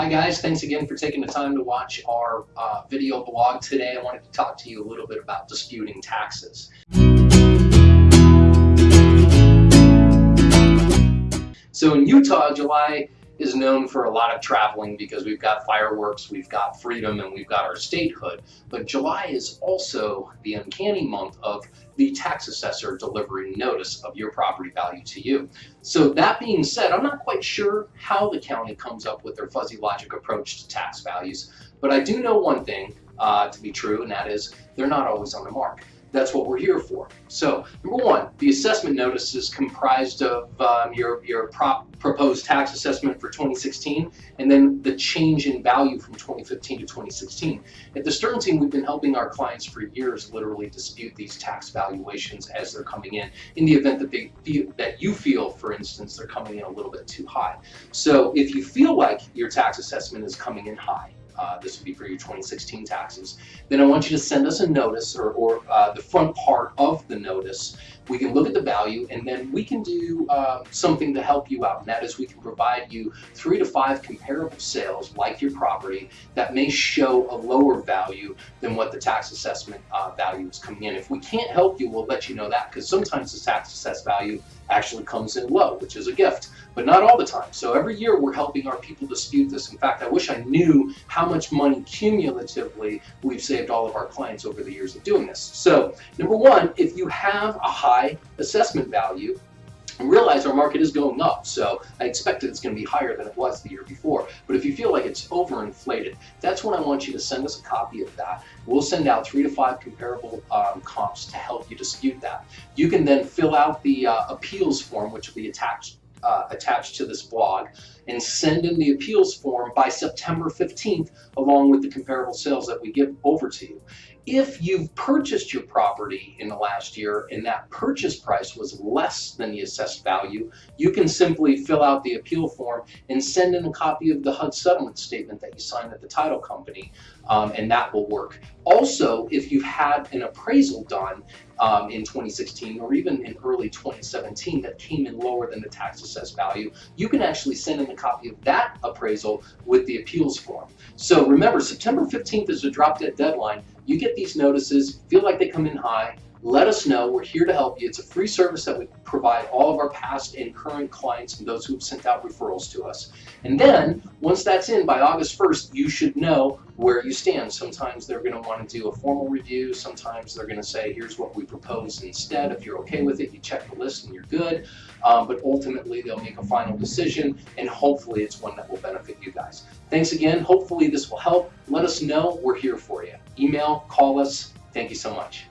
Hi guys, thanks again for taking the time to watch our uh, video blog today. I wanted to talk to you a little bit about disputing taxes. So in Utah, July is known for a lot of traveling because we've got fireworks, we've got freedom, and we've got our statehood. But July is also the uncanny month of the tax assessor delivering notice of your property value to you. So that being said, I'm not quite sure how the county comes up with their fuzzy logic approach to tax values, but I do know one thing uh, to be true, and that is they're not always on the mark that's what we're here for. So number one, the assessment notice is comprised of um, your, your prop, proposed tax assessment for 2016 and then the change in value from 2015 to 2016. At the Stern team, we've been helping our clients for years literally dispute these tax valuations as they're coming in, in the event that they feel, that you feel, for instance, they're coming in a little bit too high. So if you feel like your tax assessment is coming in high, uh, this would be for your 2016 taxes, then I want you to send us a notice or, or uh, the front part of the notice. We can look at the value and then we can do uh, something to help you out. And that is we can provide you three to five comparable sales like your property that may show a lower value than what the tax assessment uh, value is coming in. If we can't help you, we'll let you know that because sometimes the tax assessed value actually comes in low, which is a gift, but not all the time. So every year we're helping our people dispute this. In fact, I wish I knew how much money cumulatively we've saved all of our clients over the years of doing this. So number one, if you have a high assessment value, realize our market is going up, so I expect it's going to be higher than it was the year before. But if you feel like it's overinflated, that's when I want you to send us a copy of that. We'll send out three to five comparable um, comps to help you dispute that. You can then fill out the uh, appeals form, which will be attached uh, attached to this blog and send in the appeals form by September 15th along with the comparable sales that we give over to you. If you've purchased your property in the last year and that purchase price was less than the assessed value, you can simply fill out the appeal form and send in a copy of the HUD settlement statement that you signed at the title company, um, and that will work. Also, if you've had an appraisal done um, in 2016 or even in early 2017 that came in lower than the tax assessed value, you can actually send in a copy of that appraisal with the appeals form. So remember, September 15th is a drop dead deadline. You get these notices, feel like they come in high, let us know. We're here to help you. It's a free service that we provide all of our past and current clients and those who have sent out referrals to us. And then once that's in by August 1st, you should know where you stand. Sometimes they're going to want to do a formal review. Sometimes they're going to say, here's what we propose instead. If you're okay with it, you check the list and you're good. Um, but ultimately, they'll make a final decision and hopefully it's one that will benefit you guys. Thanks again. Hopefully this will help. Let us know. We're here for you. Email, call us. Thank you so much.